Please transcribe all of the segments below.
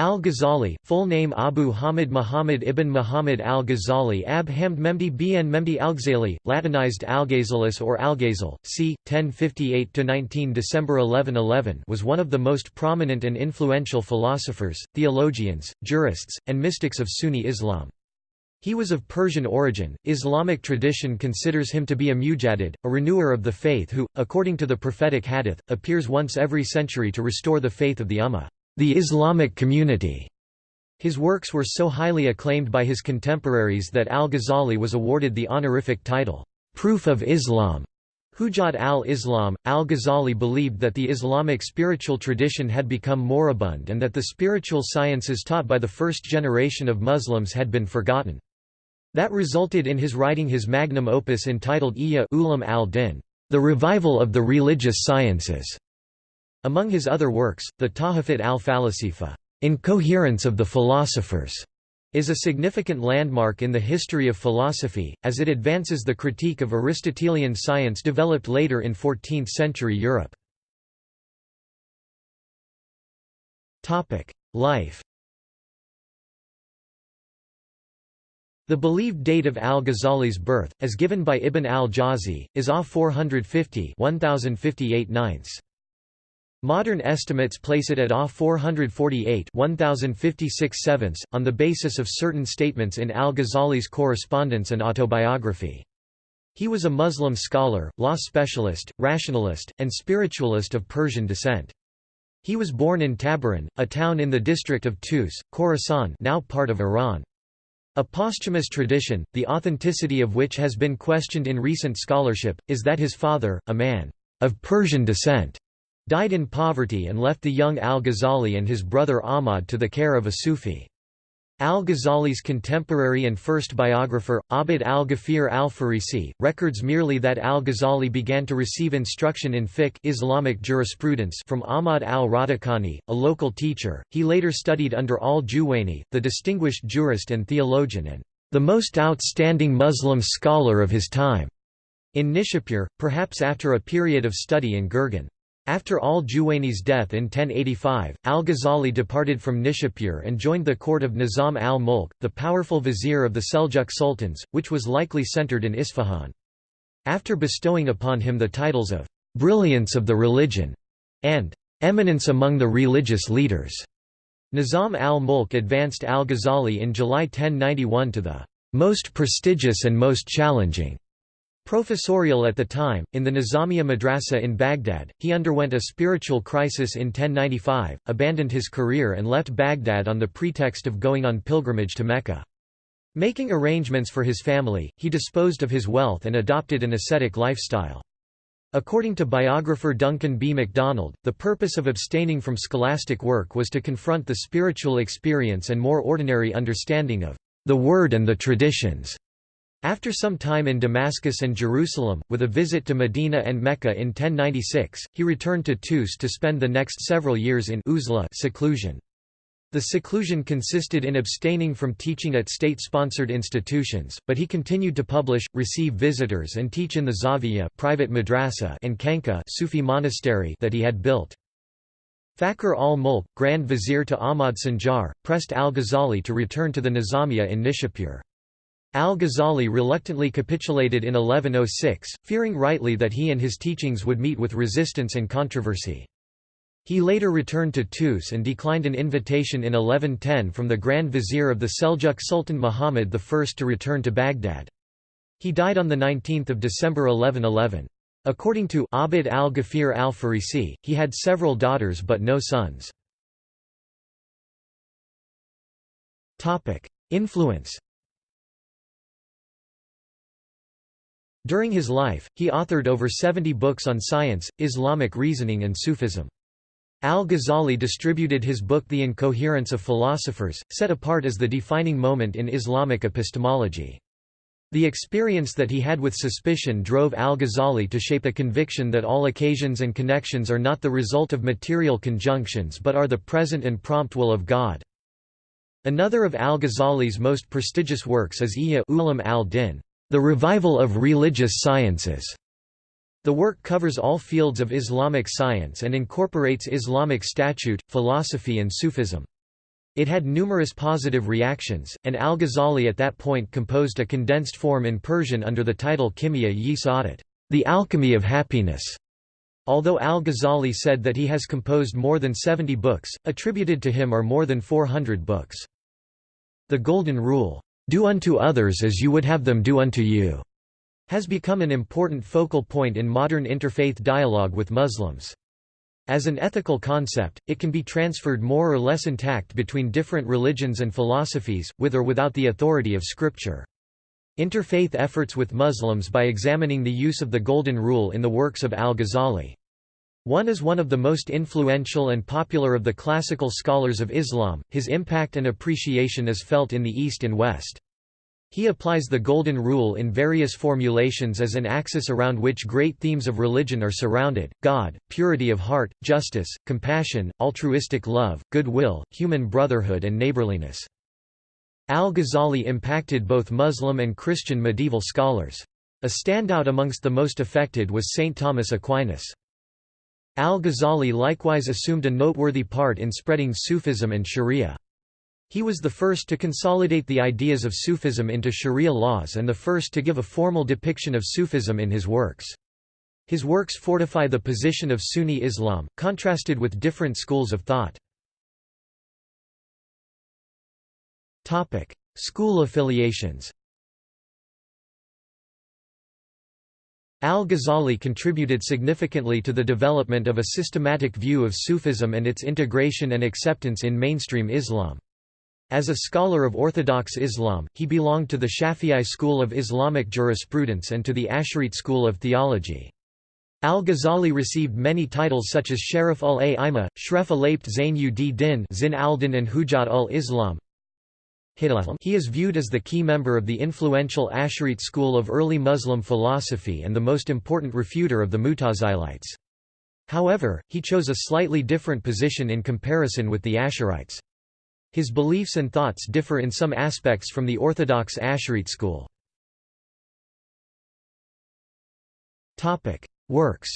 Al-Ghazali, full name Abu Hamid Muhammad ibn Muhammad al-Ghazali Ab Hamd Memdi bn Memdi al-Ghazali, Latinized Alghazalis or Alghazal, c. 1058–19 December 1111 was one of the most prominent and influential philosophers, theologians, jurists, and mystics of Sunni Islam. He was of Persian origin. Islamic tradition considers him to be a mujaddid, a renewer of the faith who, according to the prophetic hadith, appears once every century to restore the faith of the Ummah the Islamic community. His works were so highly acclaimed by his contemporaries that al-Ghazali was awarded the honorific title, Proof of Islam. Hujjat al-Islam, al-Ghazali believed that the Islamic spiritual tradition had become moribund and that the spiritual sciences taught by the first generation of Muslims had been forgotten. That resulted in his writing his magnum opus entitled Ihya Ulum al-Din, the revival of the religious sciences. Among his other works, the Tahafut al-Falasifa Incoherence of the Philosophers", is a significant landmark in the history of philosophy, as it advances the critique of Aristotelian science developed later in 14th-century Europe. Life The believed date of al-Ghazali's birth, as given by Ibn al-Jawzi, is AH 450 1058 ninths. Modern estimates place it at AH 448 1056 sevenths, on the basis of certain statements in al-Ghazali's correspondence and autobiography. He was a Muslim scholar, law specialist, rationalist, and spiritualist of Persian descent. He was born in Tabaran, a town in the district of Tus, Khorasan now part of Iran. A posthumous tradition, the authenticity of which has been questioned in recent scholarship, is that his father, a man of Persian descent, died in poverty and left the young al-Ghazali and his brother Ahmad to the care of a Sufi. Al-Ghazali's contemporary and first biographer, Abd al-Ghafir al-Farisi, records merely that al-Ghazali began to receive instruction in fiqh Islamic jurisprudence from Ahmad al-Radakani, a local teacher. He later studied under al-Juwayni, the distinguished jurist and theologian and the most outstanding Muslim scholar of his time, in Nishapur, perhaps after a period of study in Gurgan. After al-Juwayni's death in 1085, al-Ghazali departed from Nishapur and joined the court of Nizam al-Mulk, the powerful vizier of the Seljuk sultans, which was likely centered in Isfahan. After bestowing upon him the titles of «brilliance of the religion» and «eminence among the religious leaders», Nizam al-Mulk advanced al-Ghazali in July 1091 to the «most prestigious and most challenging» Professorial at the time, in the Nizamiya Madrasa in Baghdad, he underwent a spiritual crisis in 1095, abandoned his career and left Baghdad on the pretext of going on pilgrimage to Mecca. Making arrangements for his family, he disposed of his wealth and adopted an ascetic lifestyle. According to biographer Duncan B. MacDonald, the purpose of abstaining from scholastic work was to confront the spiritual experience and more ordinary understanding of the Word and the traditions. After some time in Damascus and Jerusalem, with a visit to Medina and Mecca in 1096, he returned to Tus to spend the next several years in uzla seclusion. The seclusion consisted in abstaining from teaching at state-sponsored institutions, but he continued to publish, receive visitors and teach in the Zawiya private madrasa and Khanqa Sufi monastery that he had built. Fakhr al-Mulk, Grand Vizier to Ahmad Sanjar, pressed al-Ghazali to return to the Nizamiya in Nishapur. Al-Ghazali reluctantly capitulated in 1106, fearing rightly that he and his teachings would meet with resistance and controversy. He later returned to Tus and declined an invitation in 1110 from the Grand Vizier of the Seljuk Sultan Muhammad I to return to Baghdad. He died on 19 December 1111. According to Abd al-Ghafir al-Farisi, he had several daughters but no sons. Influence During his life, he authored over 70 books on science, Islamic reasoning and Sufism. Al-Ghazali distributed his book The Incoherence of Philosophers, set apart as the defining moment in Islamic epistemology. The experience that he had with suspicion drove al-Ghazali to shape a conviction that all occasions and connections are not the result of material conjunctions but are the present and prompt will of God. Another of al-Ghazali's most prestigious works is Ihya Ulum al-Din, the Revival of Religious Sciences. The work covers all fields of Islamic science and incorporates Islamic statute, philosophy and Sufism. It had numerous positive reactions, and al-Ghazali at that point composed a condensed form in Persian under the title Kimia-yi Saadat, The Alchemy of Happiness. Although al-Ghazali said that he has composed more than 70 books, attributed to him are more than 400 books. The Golden Rule, "'Do unto others as you would have them do unto you' has become an important focal point in modern interfaith dialogue with Muslims. As an ethical concept, it can be transferred more or less intact between different religions and philosophies, with or without the authority of Scripture. Interfaith efforts with Muslims by examining the use of the Golden Rule in the works of al-Ghazali. One is one of the most influential and popular of the classical scholars of Islam, his impact and appreciation is felt in the East and West. He applies the Golden Rule in various formulations as an axis around which great themes of religion are surrounded, God, purity of heart, justice, compassion, altruistic love, goodwill, human brotherhood and neighborliness. Al-Ghazali impacted both Muslim and Christian medieval scholars. A standout amongst the most affected was St. Thomas Aquinas. Al-Ghazali likewise assumed a noteworthy part in spreading Sufism and Sharia. He was the first to consolidate the ideas of Sufism into Sharia laws and the first to give a formal depiction of Sufism in his works. His works fortify the position of Sunni Islam, contrasted with different schools of thought. School affiliations Al-Ghazali contributed significantly to the development of a systematic view of Sufism and its integration and acceptance in mainstream Islam. As a scholar of Orthodox Islam, he belonged to the Shafi'i school of Islamic jurisprudence and to the Asharite school of theology. Al-Ghazali received many titles such as Sharif ul-A'imah, Shref al-Abt Zain ud-Din Zin al-Din and Hujat ul-Islam. He is viewed as the key member of the influential Asharite school of early Muslim philosophy and the most important refuter of the Mutazilites. However, he chose a slightly different position in comparison with the Asharites. His beliefs and thoughts differ in some aspects from the orthodox Asharite school. Works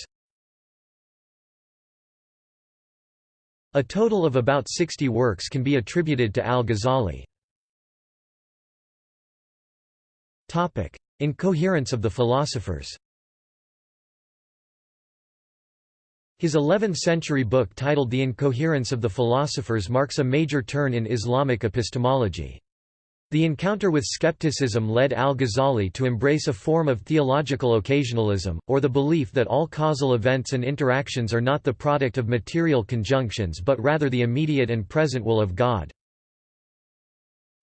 A total of about 60 works can be attributed to al-Ghazali. Incoherence of the philosophers His 11th-century book titled The Incoherence of the Philosophers marks a major turn in Islamic epistemology. The encounter with skepticism led al-Ghazali to embrace a form of theological occasionalism, or the belief that all causal events and interactions are not the product of material conjunctions but rather the immediate and present will of God.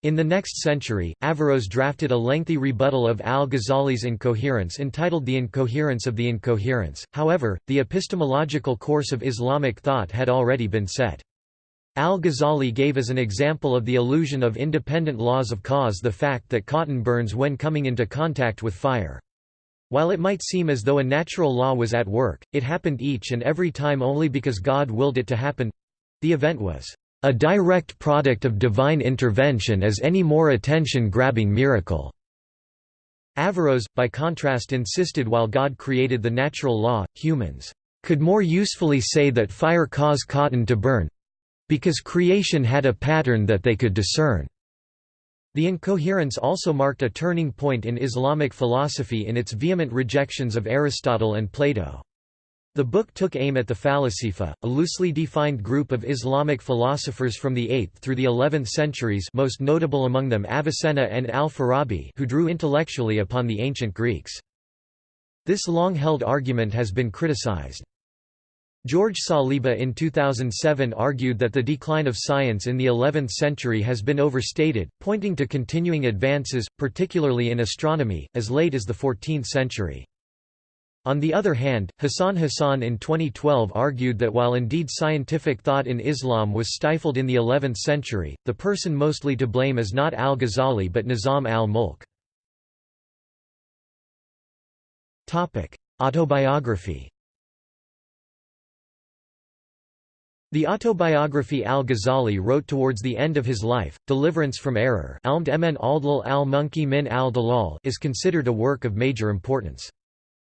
In the next century, Averroes drafted a lengthy rebuttal of al-Ghazali's incoherence entitled The Incoherence of the Incoherence, however, the epistemological course of Islamic thought had already been set. Al-Ghazali gave as an example of the illusion of independent laws of cause the fact that cotton burns when coming into contact with fire. While it might seem as though a natural law was at work, it happened each and every time only because God willed it to happen—the event was a direct product of divine intervention as any more attention-grabbing miracle." Averroes, by contrast insisted while God created the natural law, humans could more usefully say that fire caused cotton to burn—because creation had a pattern that they could discern. The incoherence also marked a turning point in Islamic philosophy in its vehement rejections of Aristotle and Plato. The book took aim at the Falasifa, a loosely defined group of Islamic philosophers from the 8th through the 11th centuries most notable among them Avicenna and al-Farabi who drew intellectually upon the ancient Greeks. This long-held argument has been criticized. George Saliba in 2007 argued that the decline of science in the 11th century has been overstated, pointing to continuing advances, particularly in astronomy, as late as the 14th century. On the other hand, Hassan Hassan in 2012 argued that while indeed scientific thought in Islam was stifled in the 11th century, the person mostly to blame is not al-Ghazali but Nizam al-Mulk. Autobiography The autobiography al-Ghazali wrote towards the end of his life, Deliverance from Error is considered a work of major importance.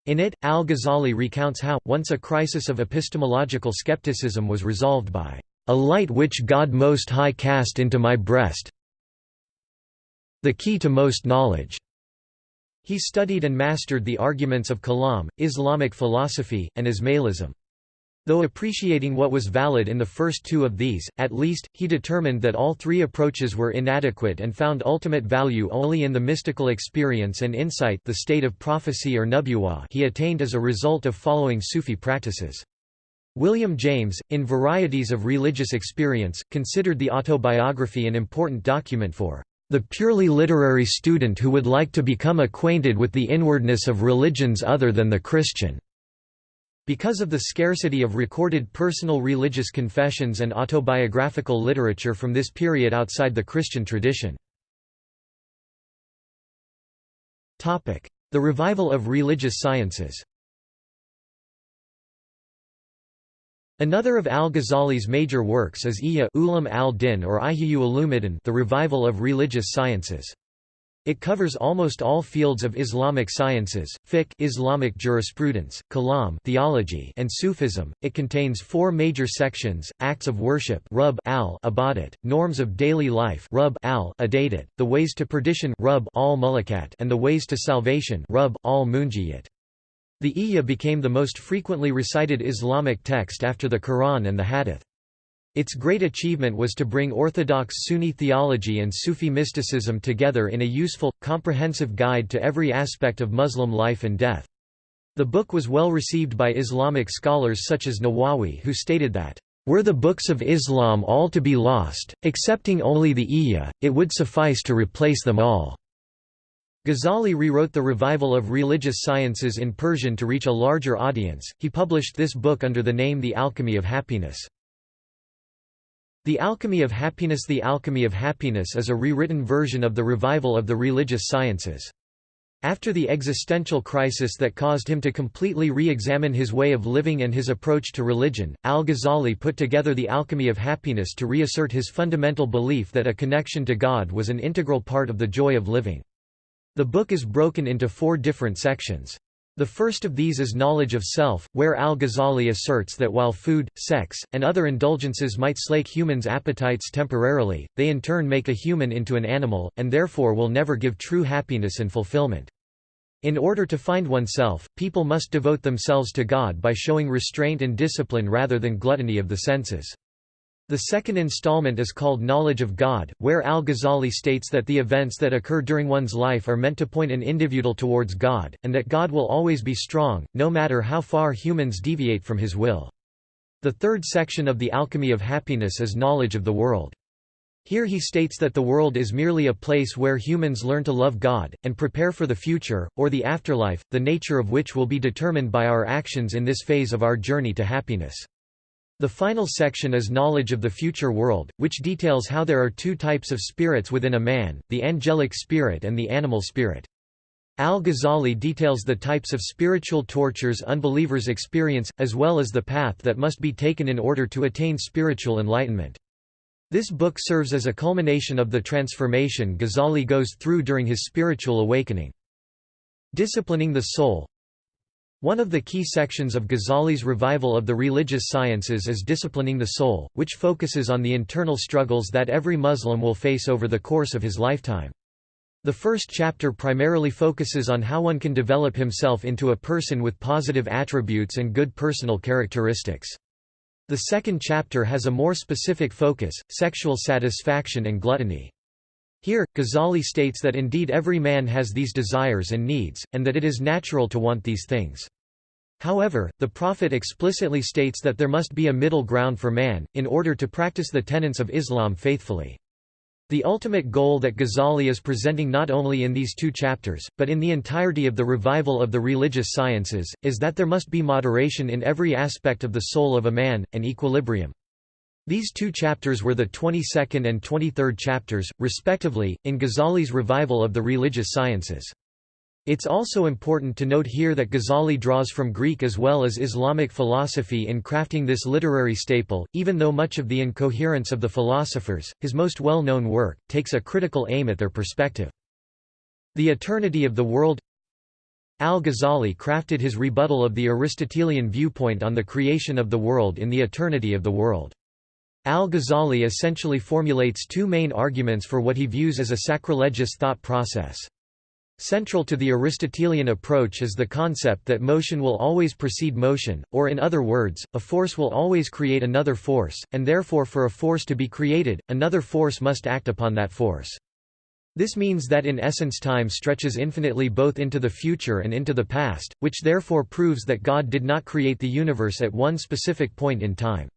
In it, al-Ghazali recounts how, once a crisis of epistemological skepticism was resolved by "...a light which God Most High cast into my breast the key to most knowledge." He studied and mastered the arguments of Kalam, Islamic philosophy, and Ismailism. Though appreciating what was valid in the first two of these, at least, he determined that all three approaches were inadequate and found ultimate value only in the mystical experience and insight the state of prophecy or nubuwah he attained as a result of following Sufi practices. William James, in Varieties of Religious Experience, considered the autobiography an important document for the purely literary student who would like to become acquainted with the inwardness of religions other than the Christian. Because of the scarcity of recorded personal religious confessions and autobiographical literature from this period outside the Christian tradition. The revival of religious sciences Another of al-Ghazali's major works is Ihya Ulum al-Din or Ihya Ulumuddin the revival of religious sciences. It covers almost all fields of Islamic sciences, fiqh Islamic jurisprudence, kalam theology and Sufism. It contains four major sections: acts of worship, rub al ibadat, norms of daily life, rub al adadat, the ways to perdition, rub al mulakat, and the ways to salvation, rub al munjiyat. The Ihya became the most frequently recited Islamic text after the Quran and the Hadith. Its great achievement was to bring orthodox Sunni theology and Sufi mysticism together in a useful, comprehensive guide to every aspect of Muslim life and death. The book was well received by Islamic scholars such as Nawawi who stated that, "...were the books of Islam all to be lost, excepting only the Ihya, it would suffice to replace them all." Ghazali rewrote the revival of religious sciences in Persian to reach a larger audience. He published this book under the name The Alchemy of Happiness. The Alchemy of Happiness The Alchemy of Happiness is a rewritten version of the revival of the religious sciences. After the existential crisis that caused him to completely re-examine his way of living and his approach to religion, al-Ghazali put together the Alchemy of Happiness to reassert his fundamental belief that a connection to God was an integral part of the joy of living. The book is broken into four different sections. The first of these is knowledge of self, where al-Ghazali asserts that while food, sex, and other indulgences might slake humans' appetites temporarily, they in turn make a human into an animal, and therefore will never give true happiness and fulfillment. In order to find oneself, people must devote themselves to God by showing restraint and discipline rather than gluttony of the senses. The second installment is called Knowledge of God, where al-Ghazali states that the events that occur during one's life are meant to point an individual towards God, and that God will always be strong, no matter how far humans deviate from his will. The third section of the Alchemy of Happiness is Knowledge of the World. Here he states that the world is merely a place where humans learn to love God, and prepare for the future, or the afterlife, the nature of which will be determined by our actions in this phase of our journey to happiness. The final section is knowledge of the future world, which details how there are two types of spirits within a man, the angelic spirit and the animal spirit. Al-Ghazali details the types of spiritual tortures unbelievers experience, as well as the path that must be taken in order to attain spiritual enlightenment. This book serves as a culmination of the transformation Ghazali goes through during his spiritual awakening. Disciplining the soul one of the key sections of Ghazali's revival of the religious sciences is Disciplining the Soul, which focuses on the internal struggles that every Muslim will face over the course of his lifetime. The first chapter primarily focuses on how one can develop himself into a person with positive attributes and good personal characteristics. The second chapter has a more specific focus, sexual satisfaction and gluttony. Here, Ghazali states that indeed every man has these desires and needs, and that it is natural to want these things. However, the Prophet explicitly states that there must be a middle ground for man, in order to practice the tenets of Islam faithfully. The ultimate goal that Ghazali is presenting not only in these two chapters, but in the entirety of the revival of the religious sciences, is that there must be moderation in every aspect of the soul of a man, an equilibrium. These two chapters were the 22nd and 23rd chapters, respectively, in Ghazali's revival of the religious sciences. It's also important to note here that Ghazali draws from Greek as well as Islamic philosophy in crafting this literary staple, even though much of the incoherence of the philosophers, his most well-known work, takes a critical aim at their perspective. The Eternity of the World Al-Ghazali crafted his rebuttal of the Aristotelian viewpoint on the creation of the world in The Eternity of the World. Al-Ghazali essentially formulates two main arguments for what he views as a sacrilegious thought process. Central to the Aristotelian approach is the concept that motion will always precede motion, or in other words, a force will always create another force, and therefore for a force to be created, another force must act upon that force. This means that in essence time stretches infinitely both into the future and into the past, which therefore proves that God did not create the universe at one specific point in time.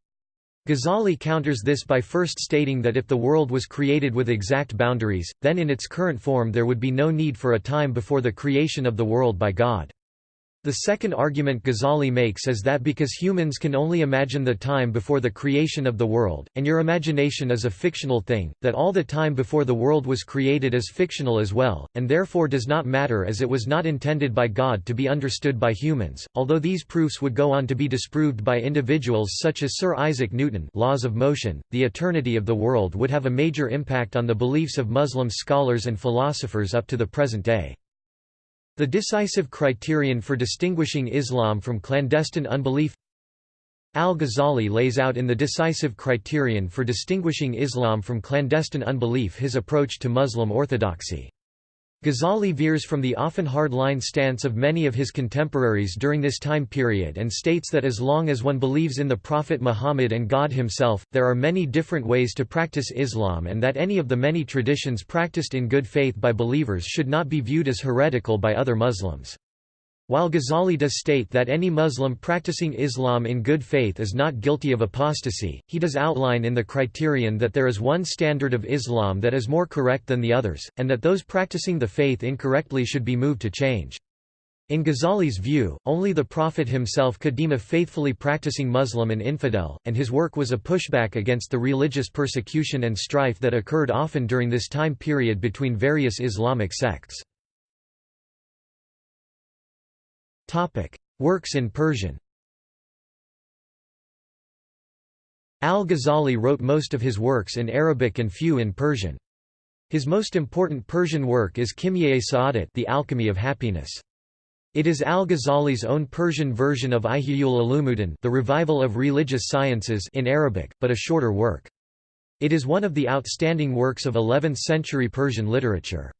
Ghazali counters this by first stating that if the world was created with exact boundaries, then in its current form there would be no need for a time before the creation of the world by God. The second argument Ghazali makes is that because humans can only imagine the time before the creation of the world, and your imagination is a fictional thing, that all the time before the world was created is fictional as well, and therefore does not matter as it was not intended by God to be understood by humans, although these proofs would go on to be disproved by individuals such as Sir Isaac Newton laws of motion, the eternity of the world would have a major impact on the beliefs of Muslim scholars and philosophers up to the present day. The decisive criterion for distinguishing Islam from clandestine unbelief Al-Ghazali lays out in the decisive criterion for distinguishing Islam from clandestine unbelief his approach to Muslim orthodoxy. Ghazali veers from the often hard-line stance of many of his contemporaries during this time period and states that as long as one believes in the Prophet Muhammad and God himself, there are many different ways to practice Islam and that any of the many traditions practiced in good faith by believers should not be viewed as heretical by other Muslims. While Ghazali does state that any Muslim practicing Islam in good faith is not guilty of apostasy, he does outline in the criterion that there is one standard of Islam that is more correct than the others, and that those practicing the faith incorrectly should be moved to change. In Ghazali's view, only the Prophet himself could deem a faithfully practicing Muslim an infidel, and his work was a pushback against the religious persecution and strife that occurred often during this time period between various Islamic sects. Works in Persian Al-Ghazali wrote most of his works in Arabic and few in Persian. His most important Persian work is Kimye Sa'adat The Alchemy of Happiness. It is Al-Ghazali's own Persian version of Ihya'ul Ulumuddin The Revival of Religious Sciences in Arabic, but a shorter work. It is one of the outstanding works of 11th-century Persian literature.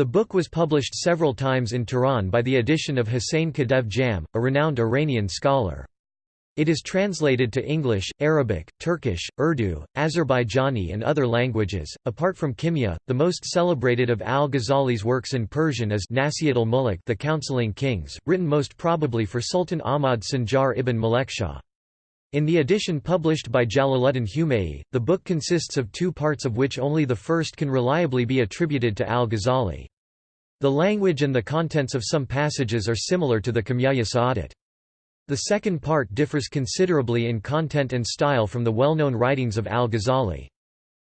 The book was published several times in Tehran by the edition of Hussein Kadev Jam, a renowned Iranian scholar. It is translated to English, Arabic, Turkish, Urdu, Azerbaijani and other languages. Apart from Kimya, the most celebrated of al-Ghazali's works in Persian is Nasihat al-Muluk The Counseling Kings, written most probably for Sultan Ahmad Sanjar ibn Malekshah. In the edition published by Jalaluddin Humayi, the book consists of two parts of which only the first can reliably be attributed to al-Ghazali. The language and the contents of some passages are similar to the Kimya Sa'adat. The second part differs considerably in content and style from the well-known writings of al-Ghazali.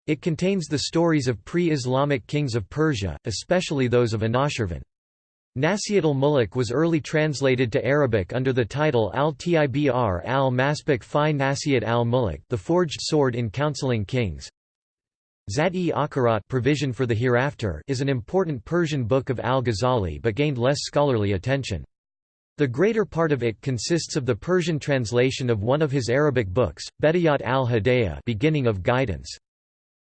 It contains the stories of pre-Islamic kings of Persia, especially those of Anushirvan. Nasihat al-Muluk was early translated to Arabic under the title al-Tibr al-Masbuk fi Nasihat al-Muluk the forged sword in counseling kings. Akhirat Provision for the Hereafter is an important Persian book of al-Ghazali but gained less scholarly attention. The greater part of it consists of the Persian translation of one of his Arabic books, Bedayat al-Hidayah beginning of guidance.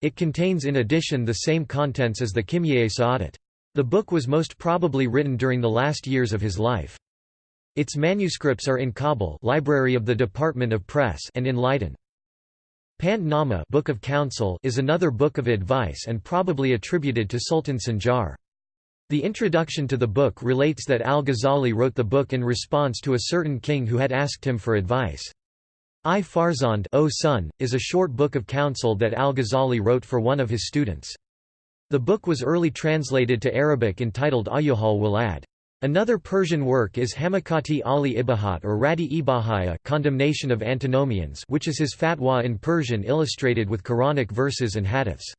It contains in addition the same contents as the Kimye Sa'adat. The book was most probably written during the last years of his life. Its manuscripts are in Kabul Library of the Department of Press and in Leiden. Pand Nama Book of Counsel is another book of advice and probably attributed to Sultan Sanjar. The introduction to the book relates that al-Ghazali wrote the book in response to a certain king who had asked him for advice. I Farzand o son, is a short book of counsel that al-Ghazali wrote for one of his students. The book was early translated to Arabic entitled Ayyuhal Walad. Another Persian work is Hamakati Ali Ibahat or Radi Ibahaya condemnation of antinomians which is his fatwa in Persian illustrated with Quranic verses and hadiths.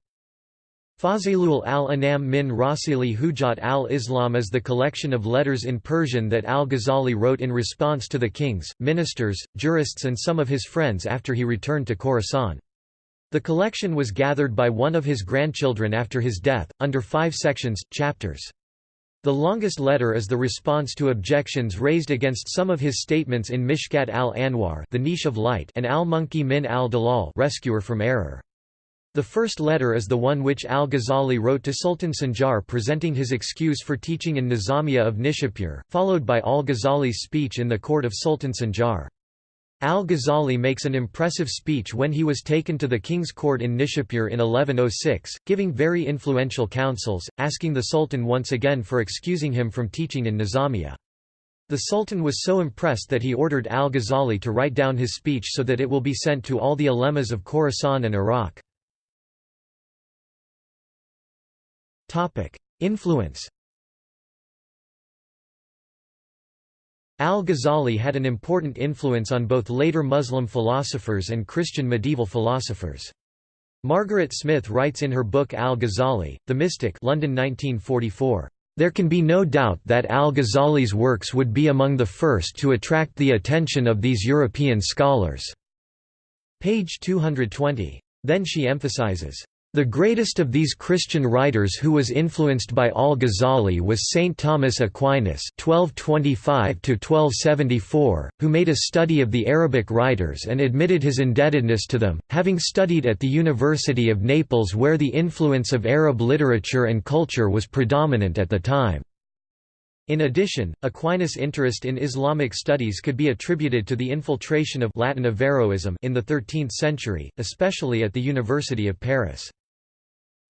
Fazilul al-Anam min Rasili Hujat al-Islam is the collection of letters in Persian that al-Ghazali wrote in response to the kings, ministers, jurists and some of his friends after he returned to Khorasan. The collection was gathered by one of his grandchildren after his death, under five sections, chapters. The longest letter is the response to objections raised against some of his statements in Mishkat al-Anwar the Niche of Light and al-Munqidh min al-Dalal Rescuer from Error. The first letter is the one which al-Ghazali wrote to Sultan Sanjar presenting his excuse for teaching in Nizamiya of Nishapur, followed by al-Ghazali's speech in the court of Sultan Sanjar. Al-Ghazali makes an impressive speech when he was taken to the king's court in Nishapur in 1106, giving very influential counsels, asking the sultan once again for excusing him from teaching in Nizamiya. The sultan was so impressed that he ordered al-Ghazali to write down his speech so that it will be sent to all the ulemas of Khorasan and Iraq. Influence Al-Ghazali had an important influence on both later Muslim philosophers and Christian medieval philosophers. Margaret Smith writes in her book Al-Ghazali, The Mystic London 1944, "...there can be no doubt that Al-Ghazali's works would be among the first to attract the attention of these European scholars." Page 220. Then she emphasizes, the greatest of these Christian writers who was influenced by al-Ghazali was Saint Thomas Aquinas (1225–1274), who made a study of the Arabic writers and admitted his indebtedness to them, having studied at the University of Naples where the influence of Arab literature and culture was predominant at the time. In addition, Aquinas' interest in Islamic studies could be attributed to the infiltration of Latin Averroism in the 13th century, especially at the University of Paris.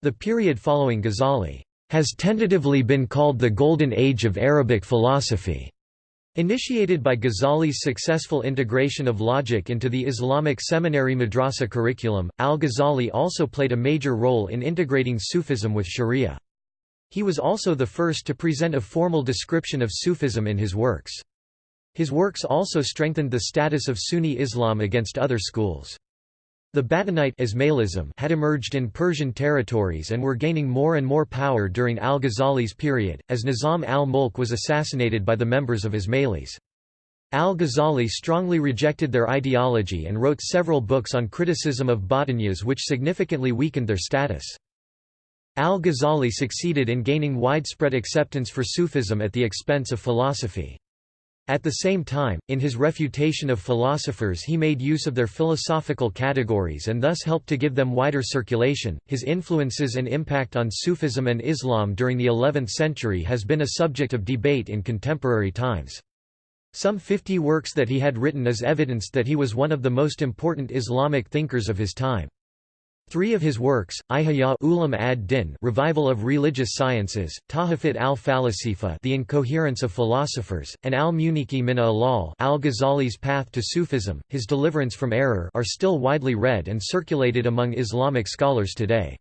The period following Ghazali has tentatively been called the Golden Age of Arabic philosophy. Initiated by Ghazali's successful integration of logic into the Islamic seminary madrasa curriculum, al-Ghazali also played a major role in integrating Sufism with Sharia. He was also the first to present a formal description of Sufism in his works. His works also strengthened the status of Sunni Islam against other schools. The Batinite Ismailism had emerged in Persian territories and were gaining more and more power during al-Ghazali's period, as Nizam al-Mulk was assassinated by the members of Ismailis. Al-Ghazali strongly rejected their ideology and wrote several books on criticism of Batiniyas which significantly weakened their status. Al-Ghazali succeeded in gaining widespread acceptance for Sufism at the expense of philosophy. At the same time, in his refutation of philosophers, he made use of their philosophical categories and thus helped to give them wider circulation. His influences and impact on Sufism and Islam during the 11th century has been a subject of debate in contemporary times. Some 50 works that he had written is evidence that he was one of the most important Islamic thinkers of his time. Three of his works, Ihya Ulum ad-Din Revival of Religious Sciences, Tahafut al-Falasifa The Incoherence of Philosophers, and al-Muniki min al al-Ghazali's Path to Sufism, His Deliverance from Error are still widely read and circulated among Islamic scholars today.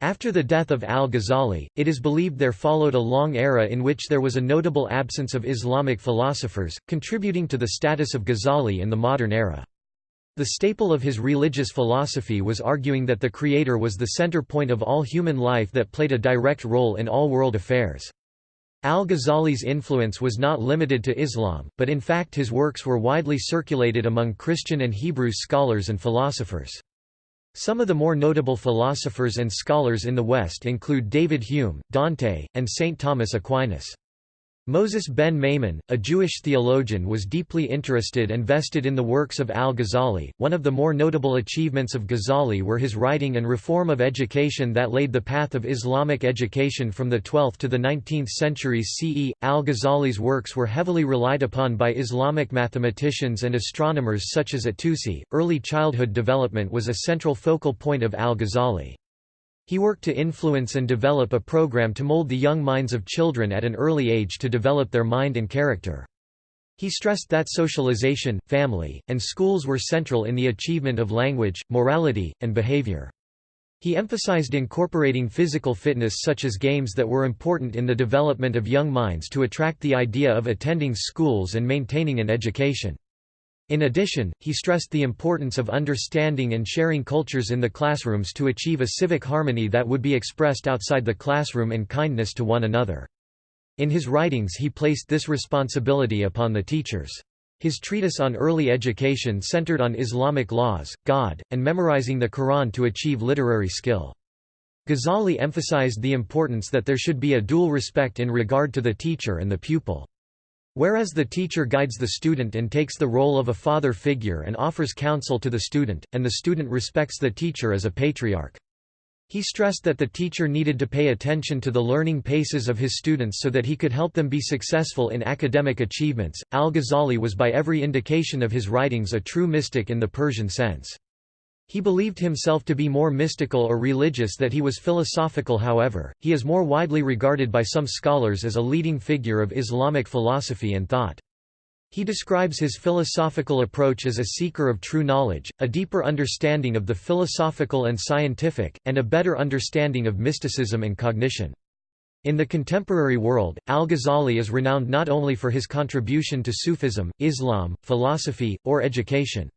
After the death of al-Ghazali, it is believed there followed a long era in which there was a notable absence of Islamic philosophers, contributing to the status of Ghazali in the modern era. The staple of his religious philosophy was arguing that the Creator was the center point of all human life that played a direct role in all world affairs. Al-Ghazali's influence was not limited to Islam, but in fact his works were widely circulated among Christian and Hebrew scholars and philosophers. Some of the more notable philosophers and scholars in the West include David Hume, Dante, and St. Thomas Aquinas. Moses ben Maimon, a Jewish theologian was deeply interested and vested in the works of al-Ghazali. One of the more notable achievements of Ghazali were his writing and reform of education that laid the path of Islamic education from the 12th to the 19th centuries CE. Al-Ghazali's works were heavily relied upon by Islamic mathematicians and astronomers such as at-Tusi. Early childhood development was a central focal point of al-Ghazali. He worked to influence and develop a program to mold the young minds of children at an early age to develop their mind and character. He stressed that socialization, family, and schools were central in the achievement of language, morality, and behavior. He emphasized incorporating physical fitness such as games that were important in the development of young minds to attract the idea of attending schools and maintaining an education. In addition, he stressed the importance of understanding and sharing cultures in the classrooms to achieve a civic harmony that would be expressed outside the classroom and kindness to one another. In his writings he placed this responsibility upon the teachers. His treatise on early education centered on Islamic laws, God, and memorizing the Quran to achieve literary skill. Ghazali emphasized the importance that there should be a dual respect in regard to the teacher and the pupil. Whereas the teacher guides the student and takes the role of a father figure and offers counsel to the student, and the student respects the teacher as a patriarch. He stressed that the teacher needed to pay attention to the learning paces of his students so that he could help them be successful in academic achievements. Al Ghazali was by every indication of his writings a true mystic in the Persian sense. He believed himself to be more mystical or religious that he was philosophical however, he is more widely regarded by some scholars as a leading figure of Islamic philosophy and thought. He describes his philosophical approach as a seeker of true knowledge, a deeper understanding of the philosophical and scientific, and a better understanding of mysticism and cognition. In the contemporary world, al-Ghazali is renowned not only for his contribution to Sufism, Islam, philosophy, or education.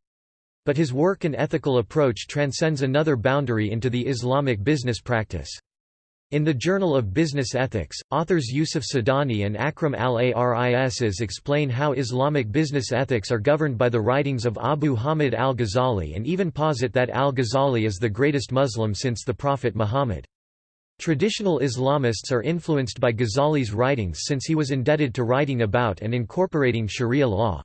But his work and ethical approach transcends another boundary into the Islamic business practice. In the Journal of Business Ethics, authors Yusuf Sidani and Akram al-Aris explain how Islamic business ethics are governed by the writings of Abu Hamid al-Ghazali and even posit that al-Ghazali is the greatest Muslim since the Prophet Muhammad. Traditional Islamists are influenced by Ghazali's writings since he was indebted to writing about and incorporating sharia law.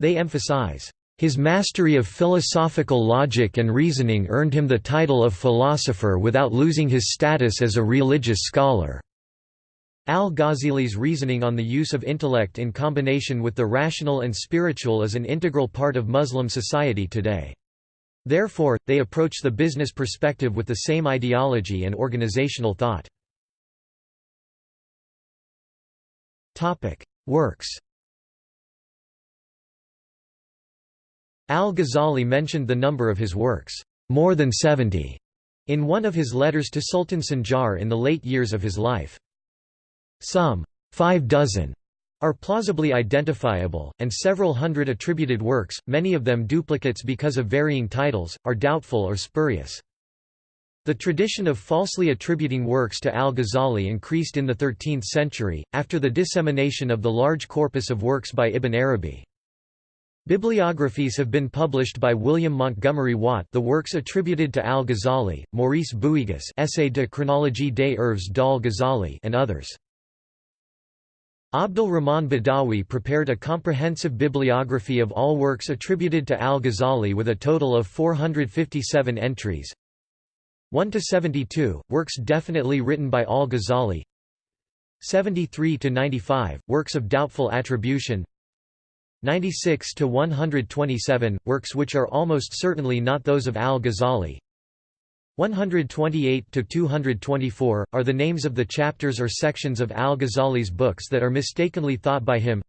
They emphasize, his mastery of philosophical logic and reasoning earned him the title of philosopher without losing his status as a religious scholar. Al-Ghazali's reasoning on the use of intellect in combination with the rational and spiritual is an integral part of Muslim society today. Therefore, they approach the business perspective with the same ideology and organizational thought. Works Al-Ghazali mentioned the number of his works, more than 70, in one of his letters to Sultan Sanjar in the late years of his life. Some five dozen are plausibly identifiable, and several hundred attributed works, many of them duplicates because of varying titles, are doubtful or spurious. The tradition of falsely attributing works to al-Ghazali increased in the 13th century, after the dissemination of the large corpus of works by Ibn Arabi. Bibliographies have been published by William Montgomery Watt the works attributed to al-Ghazali, Maurice Bouyges Essai de chronologie des œuvres d'al-Ghazali and others. Abdul Rahman Badawi prepared a comprehensive bibliography of all works attributed to al-Ghazali with a total of 457 entries. 1 to 72 works definitely written by al-Ghazali. 73 to 95 works of doubtful attribution. 96 to 127 works which are almost certainly not those of al-Ghazali. 128 to 224 are the names of the chapters or sections of al-Ghazali's books that are mistakenly thought by him.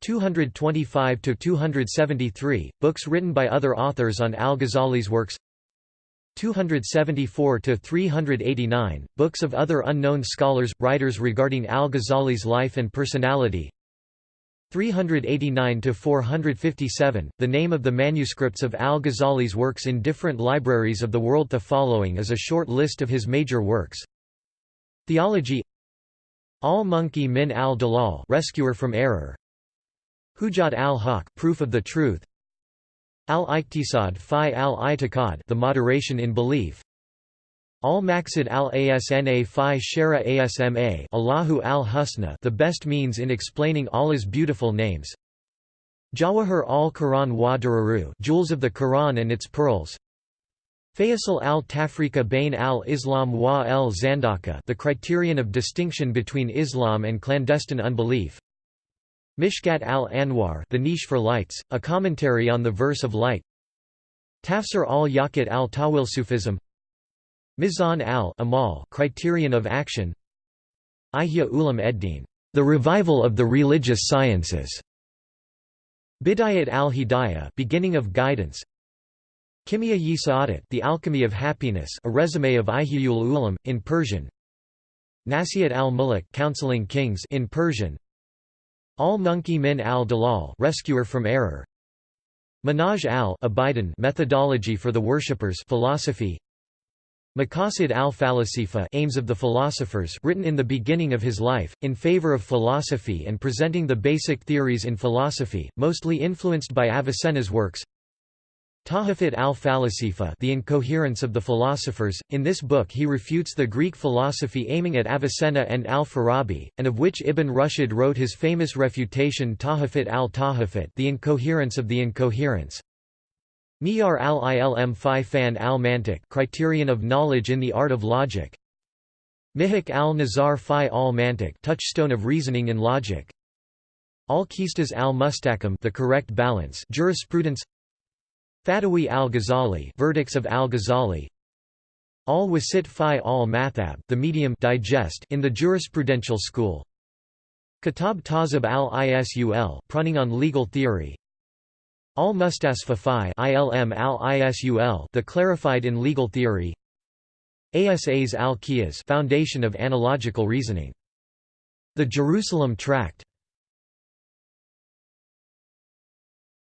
225 to 273 books written by other authors on al-Ghazali's works. 274 to 389 books of other unknown scholars writers regarding al-Ghazali's life and personality 389 to 457 The name of the manuscripts of al-Ghazali's works in different libraries of the world. The following is a short list of his major works. Theology. Al-Munqidh min al-Dalal Rescuer from Error. Hujjat al-Haq Proof of the Truth. Al-Iqtisad fi al-I'tiqad The Moderation in Belief Al-Maqsid al-Asna fi Shara Asma Allahu al-Husna the best means in explaining Allah's beautiful names. Jawahir al-Quran wa Dararu Jewels of the Quran and its pearls. Faisal al-Tafrika bain al-Islam wa al-Zandaka the criterion of distinction between Islam and clandestine unbelief. Mishkat al-Anwar the niche for lights, a commentary on the verse of light. Tafsir al-Yaqut al-Tawil Sufism Mizan al-Amal criterion of action Ihya Ulum Eddin, the revival of the religious sciences. Bidayat al-Hidayah beginning of guidance. Kimia yi Sa'adat the alchemy of happiness a resume of Ihyul Ulam, in Persian. Nasihat al-Muluk counseling kings in Persian. Al-Munqidh min al-Dalal rescuer from error. Manhaj al-Abidan methodology for the worshippers philosophy. Maqasid al-Falasifa aims of the philosophers written in the beginning of his life, in favor of philosophy and presenting the basic theories in philosophy, mostly influenced by Avicenna's works Tahafut al-Falasifa The Incoherence of the Philosophers, in this book he refutes the Greek philosophy aiming at Avicenna and al-Farabi, and of which Ibn Rushd wrote his famous refutation Tahafut al-Tahafut The Incoherence of the Incoherence. Miyar al-Ilm fi fan al-Mantiq Criterion of Knowledge in the Art of Logic. Mihak al-Nazar fi al-Mantiq Touchstone of Reasoning in Logic. Al-Qistas al-Mustaqim The Correct Balance Jurisprudence Fatawi al-Ghazali Verdicts of al-Ghazali Al-Wasit fi al-Mathab The Medium digest in the jurisprudential school Kitab Tazib al-Isul Pruning on Legal Theory Al-Mustasfa fi ilm al-Usul The Clarified in Legal Theory. Asas al-Qiyas Foundation of Analogical Reasoning. The Jerusalem Tract.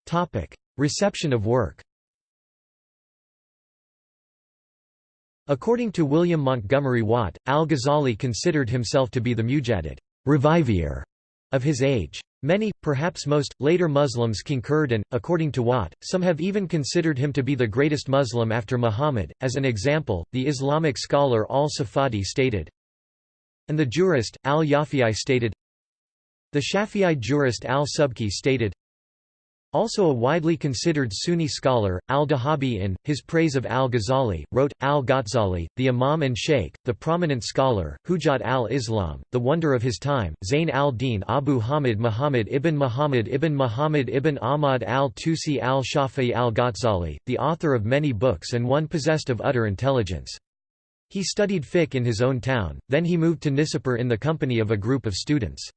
Topic. Reception of work. According to William Montgomery Watt, al-Ghazali considered himself to be the mujaddid revivier of his age. Many, perhaps most, later Muslims concurred and, according to Watt, some have even considered him to be the greatest Muslim after Muhammad. As an example, the Islamic scholar al-Safadi stated, and the jurist, al-Yafi'i stated, the Shafi'i jurist al-Subki stated, also a widely considered Sunni scholar, al-Dhahabi in, his praise of al-Ghazali, wrote, al-Ghazali, the Imam and Sheikh, the prominent scholar, Hujat al-Islam, the wonder of his time, Zayn al-Din Abu Hamid Muhammad ibn Muhammad ibn Muhammad ibn Ahmad al-Tusi al-Shafi'i al-Ghazali, the author of many books and one possessed of utter intelligence. He studied fiqh in his own town, then he moved to Nisapur in the company of a group of students.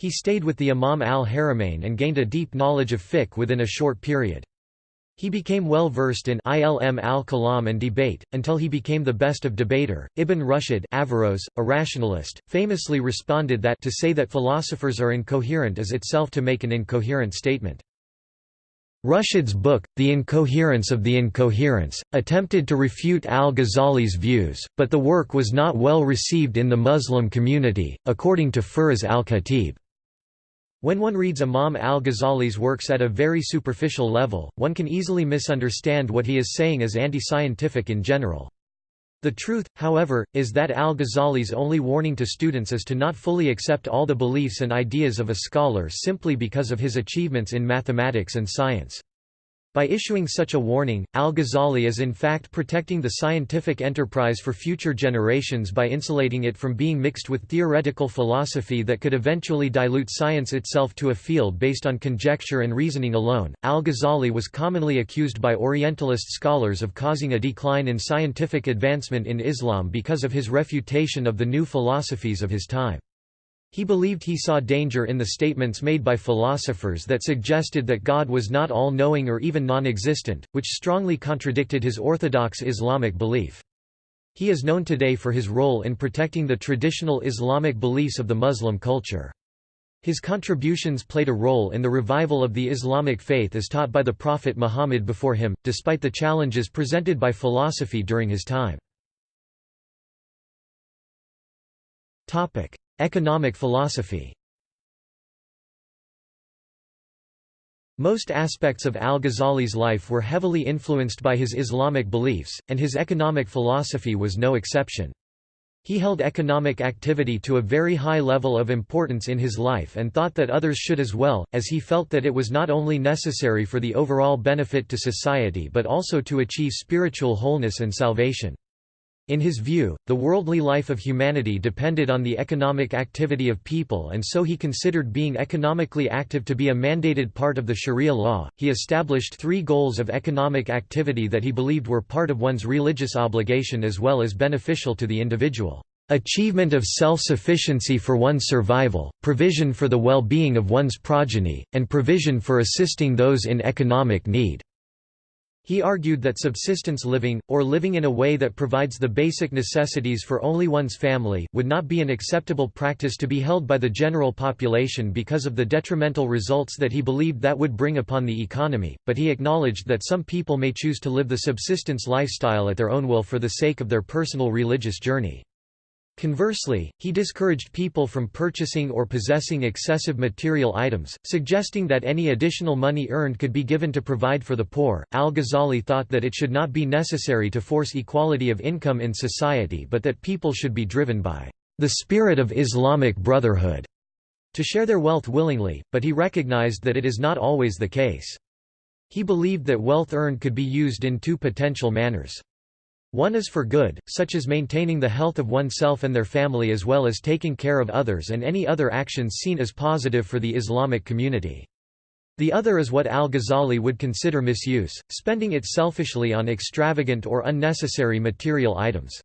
He stayed with the Imam al-Haramain and gained a deep knowledge of fiqh within a short period. He became well versed in ilm al-kalam and debate, until he became the best of debater. Ibn Rushd Averroes, a rationalist, famously responded that to say that philosophers are incoherent is itself to make an incoherent statement. Rushd's book, The Incoherence of the Incoherence, attempted to refute al-Ghazali's views, but the work was not well received in the Muslim community, according to Firas al-Khatib. When one reads Imam al-Ghazali's works at a very superficial level, one can easily misunderstand what he is saying as anti-scientific in general. The truth, however, is that al-Ghazali's only warning to students is to not fully accept all the beliefs and ideas of a scholar simply because of his achievements in mathematics and science. By issuing such a warning, al-Ghazali is in fact protecting the scientific enterprise for future generations by insulating it from being mixed with theoretical philosophy that could eventually dilute science itself to a field based on conjecture and reasoning alone. Al-Ghazali was commonly accused by Orientalist scholars of causing a decline in scientific advancement in Islam because of his refutation of the new philosophies of his time. He believed he saw danger in the statements made by philosophers that suggested that God was not all-knowing or even non-existent, which strongly contradicted his orthodox Islamic belief. He is known today for his role in protecting the traditional Islamic beliefs of the Muslim culture. His contributions played a role in the revival of the Islamic faith as taught by the Prophet Muhammad before him, despite the challenges presented by philosophy during his time. Economic philosophy Most aspects of al-Ghazali's life were heavily influenced by his Islamic beliefs, and his economic philosophy was no exception. He held economic activity to a very high level of importance in his life and thought that others should as well, as he felt that it was not only necessary for the overall benefit to society but also to achieve spiritual wholeness and salvation. In his view, the worldly life of humanity depended on the economic activity of people, and so he considered being economically active to be a mandated part of the Sharia law. He established three goals of economic activity that he believed were part of one's religious obligation as well as beneficial to the individual. Achievement of self-sufficiency for one's survival, provision for the well-being of one's progeny, and provision for assisting those in economic need. He argued that subsistence living, or living in a way that provides the basic necessities for only one's family, would not be an acceptable practice to be held by the general population because of the detrimental results that he believed that would bring upon the economy, but he acknowledged that some people may choose to live the subsistence lifestyle at their own will for the sake of their personal religious journey. Conversely, he discouraged people from purchasing or possessing excessive material items, suggesting that any additional money earned could be given to provide for the poor. Al Ghazali thought that it should not be necessary to force equality of income in society but that people should be driven by the spirit of Islamic brotherhood to share their wealth willingly, but he recognized that it is not always the case. He believed that wealth earned could be used in two potential manners. One is for good, such as maintaining the health of oneself and their family as well as taking care of others and any other actions seen as positive for the Islamic community. The other is what al-Ghazali would consider misuse, spending it selfishly on extravagant or unnecessary material items.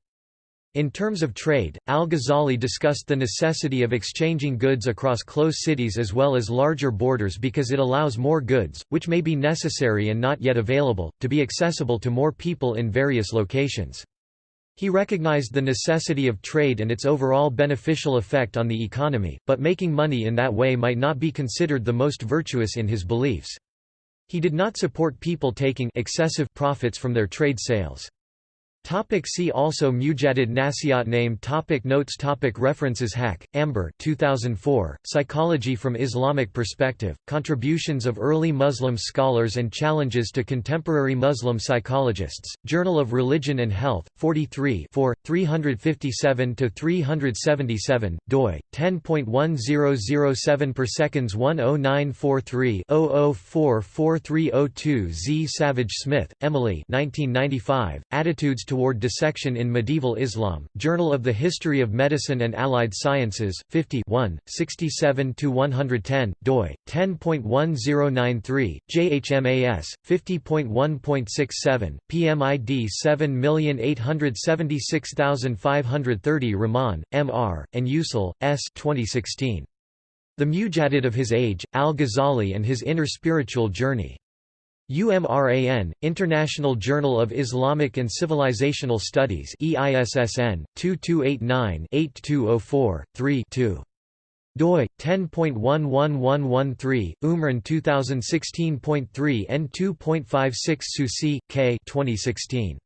In terms of trade, al-Ghazali discussed the necessity of exchanging goods across close cities as well as larger borders because it allows more goods, which may be necessary and not yet available, to be accessible to more people in various locations. He recognized the necessity of trade and its overall beneficial effect on the economy, but making money in that way might not be considered the most virtuous in his beliefs. He did not support people taking excessive profits from their trade sales. Topic see also Mujaddid Nasiat Name topic Notes topic References Haque, Amber 2004, Psychology from Islamic Perspective, Contributions of Early Muslim Scholars and Challenges to Contemporary Muslim Psychologists, Journal of Religion and Health, 43 357–377, doi, 10.1007 per seconds 10943 00443002 Z. Savage Smith, Emily 1995, Attitudes to toward dissection in Medieval Islam, Journal of the History of Medicine and Allied Sciences, 50 67–110, doi, 10.1093, JHMAS, 50.1.67, PMID 7876530 Rahman, M.R., and Usul, S. 2016. The Mujaddid of His Age, Al-Ghazali and His Inner Spiritual Journey. UMRAN, International Journal of Islamic and Civilizational Studies EISSN, 2289-8204-3-2 doi 10.11113 Umran 2016.3 N2.56 Susi K 2016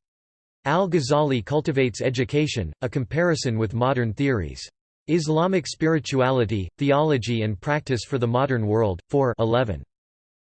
Al-Ghazali cultivates education a comparison with modern theories. Islamic spirituality theology and practice for the modern world 4 11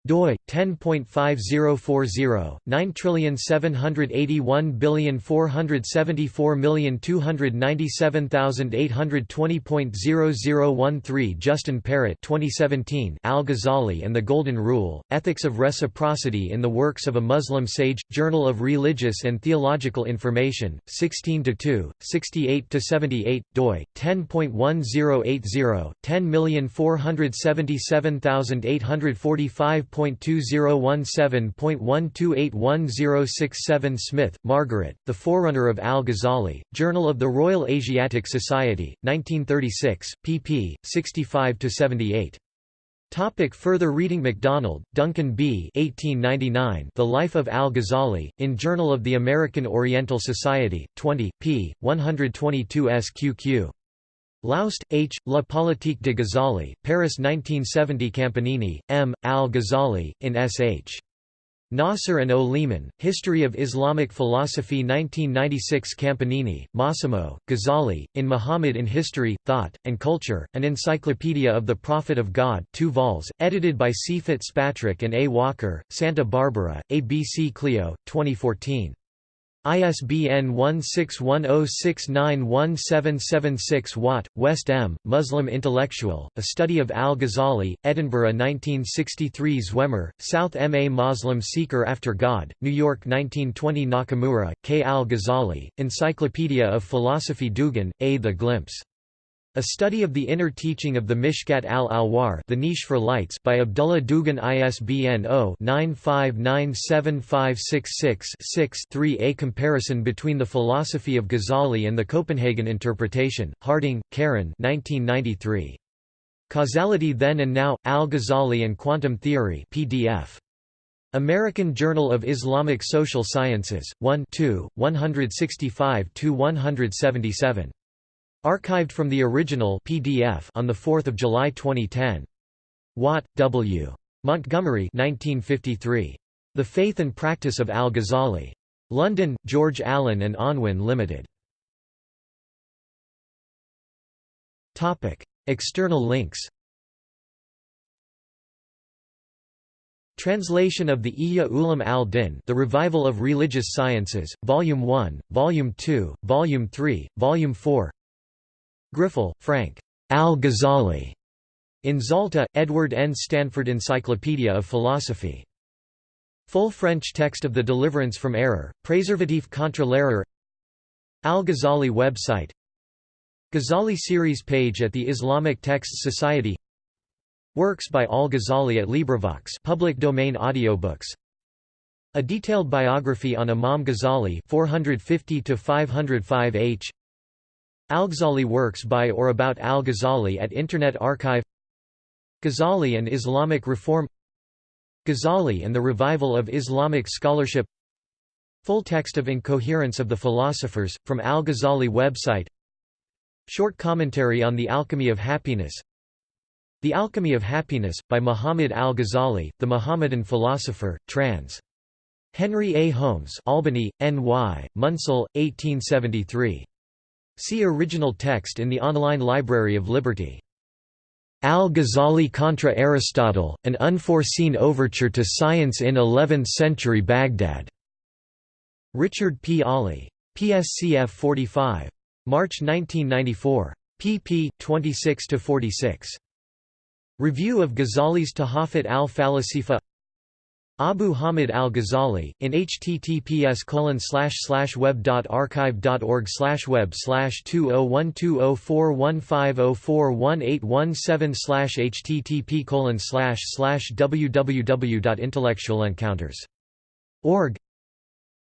doi 10.5040 9781474297820.0013 Justin Parrott 2017 Al-Ghazali and the Golden Rule Ethics of Reciprocity in the Works of a Muslim Sage Journal of Religious and Theological Information 16 to 2 68 to 78 doi 10.1080 10477845 5.2017.12811067 Smith, Margaret, The Forerunner of Al-Ghazali, Journal of the Royal Asiatic Society, 1936, pp. 65–78. Topic further reading MacDonald, Duncan B. 1899 The Life of Al-Ghazali, in Journal of the American Oriental Society, 20, p. 122 sqq. Laoust, H., La Politique de Ghazali, Paris 1970 Campanini, M., Al-Ghazali, in S.H. Nasser and O. Leaman, History of Islamic Philosophy 1996 Campanini, Massimo, Ghazali, in Muhammad in History, Thought, and Culture, an Encyclopedia of the Prophet of God 2 vols, edited by C. Fitzpatrick and A. Walker, Santa Barbara, ABC Clio, 2014. ISBN 1610691776 Watt, West M., Muslim Intellectual, A Study of Al-Ghazali, Edinburgh 1963 Zwemer, South M. A Muslim Seeker After God, New York 1920 Nakamura, K. Al-Ghazali, Encyclopedia of Philosophy Dougan, A. The Glimpse. A Study of the Inner Teaching of the Mishkat al-Anwar The Niche for Lights by Abdullah Dougan ISBN 0-9597566-6-3 A comparison between the philosophy of Ghazali and the Copenhagen interpretation, Harding, Karen 1993. Causality Then and Now, Al-Ghazali and Quantum Theory PDF. American Journal of Islamic Social Sciences, 1 2, 165–177. Archived from the original PDF on 4 July 2010. Watt, W. Montgomery 1953. The Faith and Practice of Al-Ghazali. London, George Allen and Unwin Limited. External links Translation of the Ihya Ulum al-Din The Revival of Religious Sciences, Volume 1, Volume 2, Volume 3, Volume 4 Griffel, Frank. Al-Ghazali. In Zalta, Edward N. Stanford Encyclopedia of Philosophy. Full French text of The Deliverance from Error, Préservatif contre l'erreur Al-Ghazali website Ghazali series page at the Islamic Texts Society Works by Al-Ghazali at LibriVox public domain audiobooks A detailed biography on Imam Ghazali 450 to 505 H Al-Ghazali works by or about Al-Ghazali at Internet Archive Ghazali and Islamic Reform Ghazali and the Revival of Islamic Scholarship Full text of Incoherence of the Philosophers, from Al-Ghazali website Short commentary on the Alchemy of Happiness the Alchemy of Happiness, by Muhammad al-Ghazali, the Mohammedan philosopher, trans. Henry A. Homes Albany, N.Y., Munsell, 1873. See original text in the online Library of Liberty. Al-Ghazali contra Aristotle, an unforeseen overture to science in 11th-century Baghdad. Richard P. Aulie. PSCF 45. March 1994. pp. 26–46. Review of Ghazali's Tahafut al-Falasifa Abu Hamid al-Ghazali, in https web.archive.org web 20120415041817 http www.intellectualencounters.org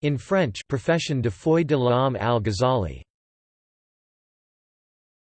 In French Profession de foi de l'homme al-Ghazali